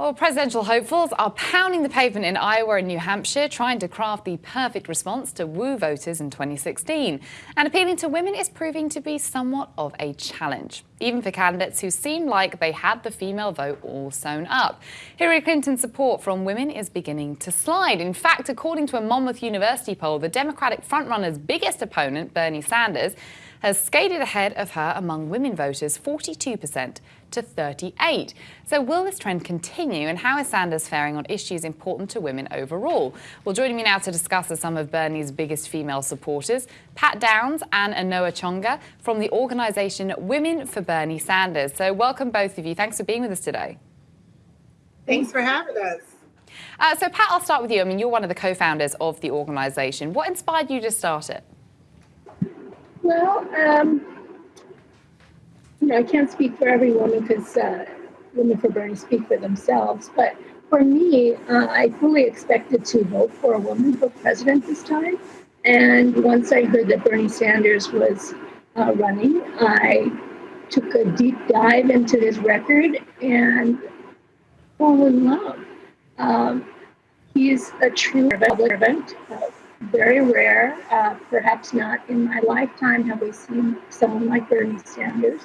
Well, presidential hopefuls are pounding the pavement in Iowa and New Hampshire, trying to craft the perfect response to woo voters in 2016. And appealing to women is proving to be somewhat of a challenge, even for candidates who seem like they had the female vote all sewn up. Hillary Clinton's support from women is beginning to slide. In fact, according to a Monmouth University poll, the Democratic frontrunner's biggest opponent, Bernie Sanders, has skated ahead of her among women voters 42% to 38. So will this trend continue and how is Sanders faring on issues important to women overall? Well, joining me now to discuss are some of Bernie's biggest female supporters, Pat Downs and Anoa Changa from the organisation Women for Bernie Sanders. So welcome both of you. Thanks for being with us today. Thanks for having us. Uh, so Pat, I'll start with you. I mean, you're one of the co-founders of the organisation. What inspired you to start it? Well, um, you know, I can't speak for every woman because uh, Women for Bernie speak for themselves. But for me, uh, I fully expected to vote for a woman for president this time. And once I heard that Bernie Sanders was uh, running, I took a deep dive into his record and fell in love. Um, he's a true public servant, uh, very rare. Uh, perhaps not in my lifetime have we seen someone like Bernie Sanders.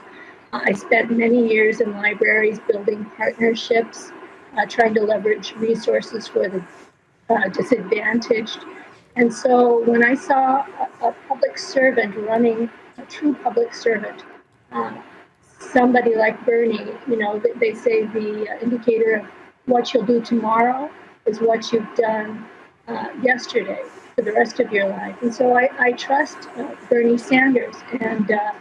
Uh, I spent many years in libraries building partnerships, uh, trying to leverage resources for the uh, disadvantaged. And so when I saw a, a, public servant running, a true public servant, uh, somebody like Bernie, you know, they, they say the uh, indicator of what you'll do tomorrow is what you've done yesterday for the rest of your life. And so I, I trust uh, Bernie Sanders. And uh,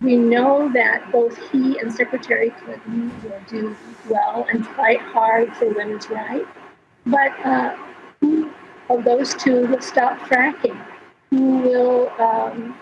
we know that both he and Secretary Clinton will do well and fight hard for women's rights. But uh, who of those two will stop fracking? Who will um,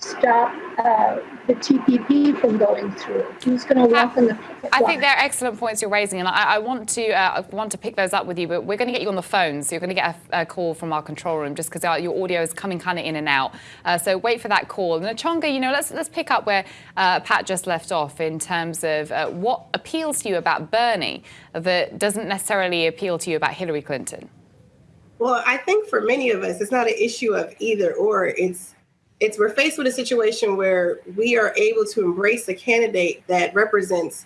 stop uh, the TPP from going through? Who's going to walk in the I think they're excellent points you're raising, and I, I want to uh, want to pick those up with you. But we're going to get you on the phone, so you're going to get a, a call from our control room, just because your audio is coming kind of in and out. Uh, so wait for that call. Anoa Changa, you know, let's let's pick up where uh, Pat just left off in terms of uh, what appeals to you about Bernie that doesn't necessarily appeal to you about Hillary Clinton. Well, I think for many of us, it's not an issue of either or. It's it's we're faced with a situation where we are able to embrace a candidate that represents,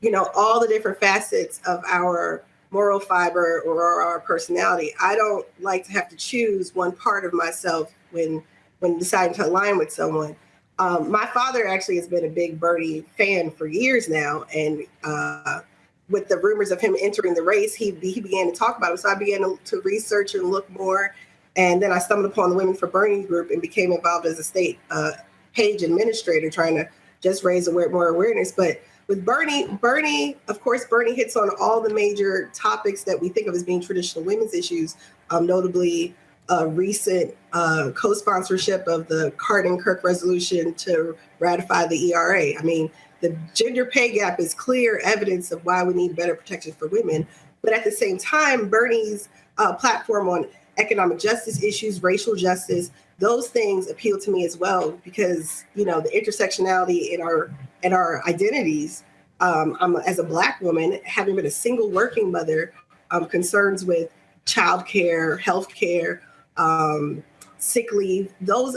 you know, all the different facets of our moral fiber or our personality. I don't like to have to choose one part of myself when when deciding to align with someone. Um, my father actually has been a big Bernie fan for years now, and uh, with the rumors of him entering the race, he he began to talk about it. So I began to, to research and look more and then I stumbled upon the Women for Bernie group and became involved as a state uh, page administrator, trying to just raise more awareness. But with Bernie, Bernie, of course, Bernie hits on all the major topics that we think of as being traditional women's issues, um, notably a recent uh, co-sponsorship of the Cardin-Kirk resolution to ratify the ERA. I mean, the gender pay gap is clear evidence of why we need better protection for women. But at the same time, Bernie's uh, platform on economic justice issues, racial justice, those things appeal to me as well because you know the intersectionality in our in our identities. Um, I'm as a black woman, having been a single working mother, um, concerns with childcare, healthcare, um, sick leave, those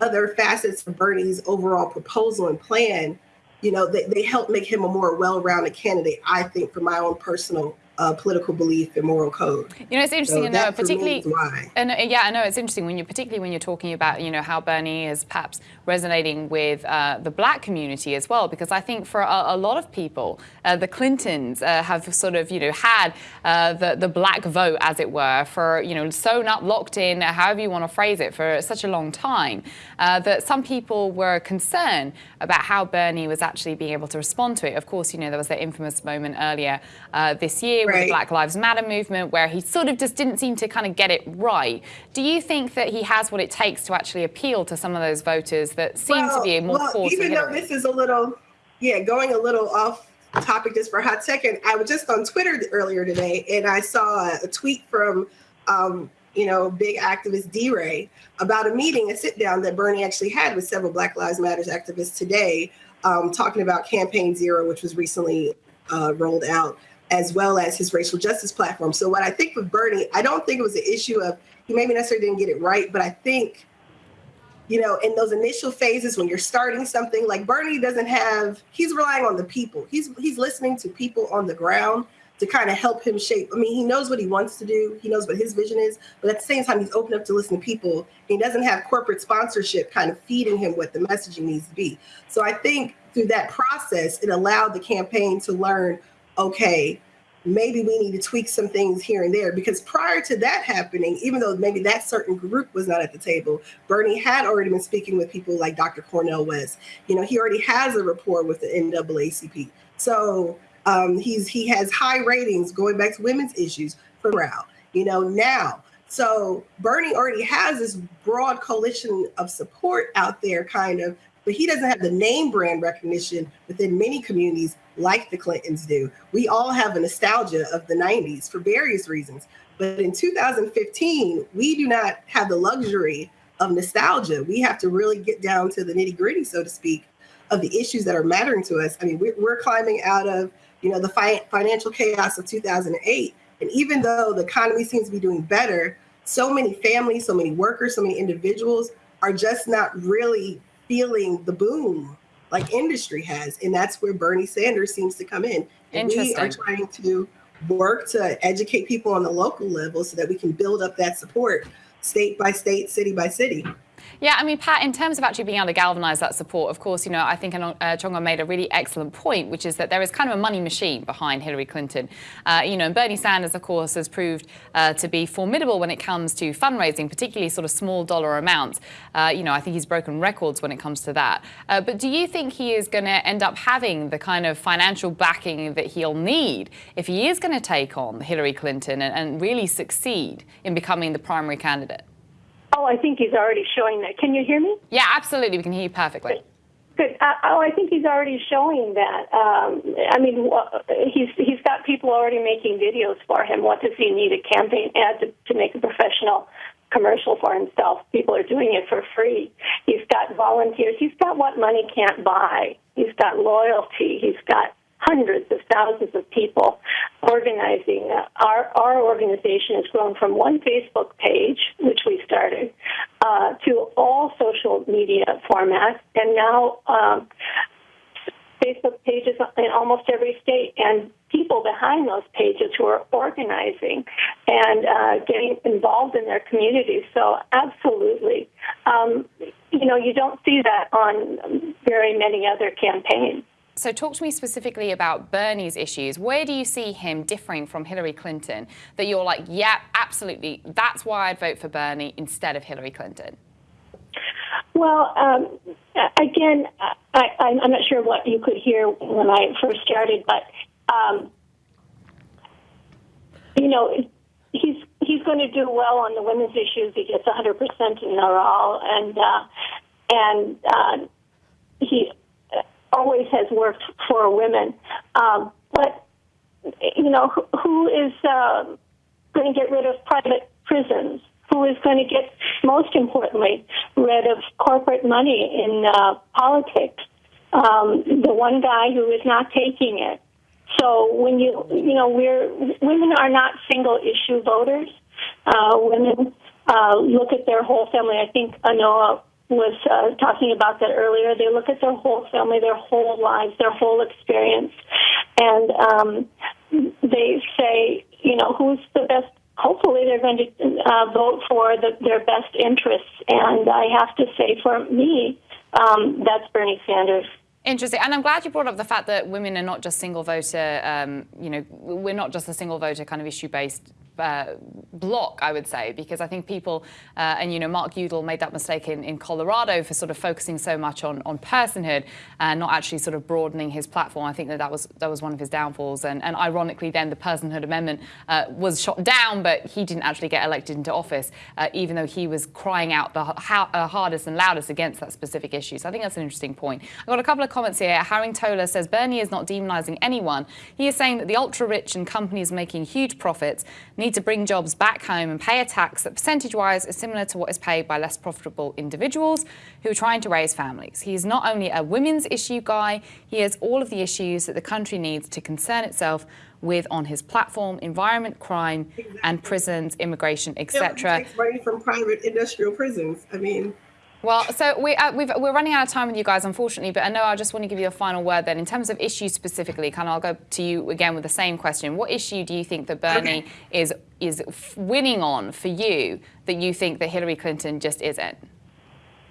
other facets of Bernie's overall proposal and plan, you know, they, they help make him a more well-rounded candidate, I think, for my own personal uh, political belief and moral code. You know, it's interesting, so know, particularly, and uh, yeah, I know it's interesting when you, particularly when you're talking about, you know, how Bernie is perhaps resonating with uh, the black community as well, because I think for a, a lot of people, uh, the Clintons uh, have sort of, you know, had uh, the the black vote, as it were, for you know, sewn up, locked in, however you want to phrase it, for such a long time, that some people were concerned about how Bernie was actually being able to respond to it. Of course, you know, there was that infamous moment earlier this year right. with the Black Lives Matter movement where he sort of just didn't seem to kind of get it right. Do you think that he has what it takes to actually appeal to some of those voters that seem well, to be more well, even though this is a little, yeah, going a little off topic just for a hot second, I was just on Twitter earlier today and I saw a tweet from, um, you know, big activist DeRay about a meeting, a sit down that Bernie actually had with several Black Lives Matters activists today, um, talking about Campaign Zero, which was recently uh, rolled out, as well as his racial justice platform. So what I think with Bernie, I don't think it was an issue of he maybe necessarily didn't get it right, but I think, you know, in those initial phases when you're starting something, like Bernie doesn't have, he's relying on the people. He's he's listening to people on the ground to kind of help him shape. I mean, he knows what he wants to do. He knows what his vision is, but at the same time, he's open up to listen to people. He doesn't have corporate sponsorship kind of feeding him what the messaging needs to be. So I think through that process, it allowed the campaign to learn, okay, maybe we need to tweak some things here and there because prior to that happening, even though maybe that certain group was not at the table, Bernie had already been speaking with people like Dr. Cornel West. You know, he already has a rapport with the NAACP. So um, he's he has high ratings going back to women's issues for morale. You know now, so Bernie already has this broad coalition of support out there, kind of, but he doesn't have the name brand recognition within many communities like the Clintons do. We all have a nostalgia of the 90s for various reasons. But in 2015, we do not have the luxury of nostalgia. We have to really get down to the nitty gritty, so to speak, of the issues that are mattering to us. I mean, we're, we're climbing out of you know, the fi financial chaos of 2008. And even though the economy seems to be doing better, so many families, so many workers, so many individuals are just not really feeling the boom like industry has. And that's where Bernie Sanders seems to come in. And we are trying to work to educate people on the local level so that we can build up that support state by state, city by city. Yeah, I mean, Pat, in terms of actually being able to galvanize that support, of course, you know, I think uh, Changa made a really excellent point, which is that there is kind of a money machine behind Hillary Clinton. Uh, you know, and Bernie Sanders, of course, has proved uh, to be formidable when it comes to fundraising, particularly sort of small dollar amounts. Uh, you know, I think he's broken records when it comes to that. Uh, but do you think he is going to end up having the kind of financial backing that he'll need if he is going to take on Hillary Clinton and, and really succeed in becoming the primary candidate? Oh, I think he's already showing that. Can you hear me? Yeah, absolutely. We can hear you perfectly. Good. Uh, oh, I think he's already showing that. Um, I mean, he's he's got people already making videos for him. What does he need a campaign ad to, to make a professional commercial for himself? People are doing it for free. He's got volunteers. He's got what money can't buy. He's got loyalty. He's got hundreds of thousands of people organizing. Our, our organization has grown from one Facebook page, which we started, uh, to all social media formats, and now um, Facebook pages in almost every state, and people behind those pages who are organizing and uh, getting involved in their communities. So, absolutely. Um, you know, you don't see that on very many other campaigns. So talk to me specifically about Bernie's issues. Where do you see him differing from Hillary Clinton that you're like, yeah, absolutely, that's why I'd vote for Bernie instead of Hillary Clinton? Well, um, again, I, am not sure what you could hear when I first started, but um, you know, he's he's going to do well on the women's issues. He gets 100 percent in all, and uh, and uh, he always has worked for women. Um, but, you know, who, who is uh, going to get rid of private prisons? Who is going to get, most importantly, rid of corporate money in uh, politics? Um, the one guy who is not taking it. So when you, you know, we're women are not single issue voters. Uh, women uh, look at their whole family. I think Anoa was uh, talking about that earlier. They look at their whole family, their whole lives, their whole experience, and um, they say, you know, who's the best. Hopefully, they're going to uh, vote for the, their best interests. And I have to say, for me, um, that's Bernie Sanders. Interesting. And I'm glad you brought up the fact that women are not just single voter, um, you know, we're not just a single voter kind of issue based uh, block, I would say, because I think people, uh, and you know, Mark Udall made that mistake in, in Colorado for sort of focusing so much on, on personhood and not actually sort of broadening his platform. I think that that was that was one of his downfalls. And, and ironically, then the personhood amendment uh, was shot down, but he didn't actually get elected into office, uh, even though he was crying out the uh, hardest and loudest against that specific issue. So I think that's an interesting point. I've got a couple of comments here. Haring Tola says Bernie is not demonizing anyone. He is saying that the ultra rich and companies making huge profits We need to bring jobs back home and pay a tax that percentage wise is similar to what is paid by less profitable individuals who are trying to raise families. He is not only a women's issue guy, he has all of the issues that the country needs to concern itself with on his platform environment, crime, exactly. and prisons, immigration, etc. Money from private industrial prisons. I mean, well, so we, uh, we are running out of time with you guys, unfortunately, but I know I just want to give you a final word then. In terms of issues specifically, kind of I'll go to you again with the same question. What issue do you think that Bernie okay. is, is winning on for you that you think that Hillary Clinton just isn't?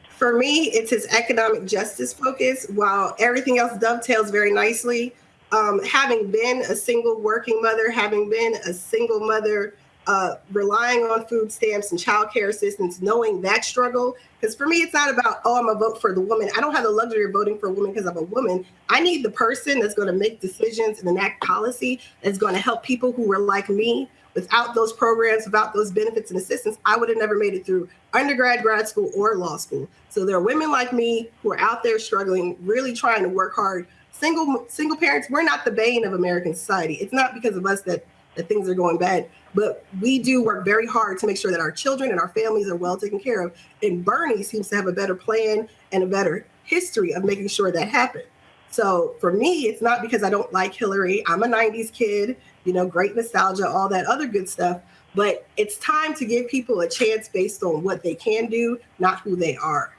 For me, it's his economic justice focus. While everything else dovetails very nicely, um, having been a single working mother, having been a single mother uh, relying on food stamps and child care assistance, knowing that struggle. Because for me, it's not about, oh, I'm a vote for the woman. I don't have the luxury of voting for a woman because I'm a woman. I need the person that's going to make decisions and enact policy that's going to help people who are like me. Without those programs, without those benefits and assistance, I would have never made it through undergrad, grad school, or law school. So there are women like me who are out there struggling, really trying to work hard. Single single parents, we're not the bane of American society. It's not because of us that that things are going bad. But we do work very hard to make sure that our children and our families are well taken care of. And Bernie seems to have a better plan and a better history of making sure that happens. So for me, it's not because I don't like Hillary. I'm a 90s kid, you know, great nostalgia, all that other good stuff. But it's time to give people a chance based on what they can do, not who they are.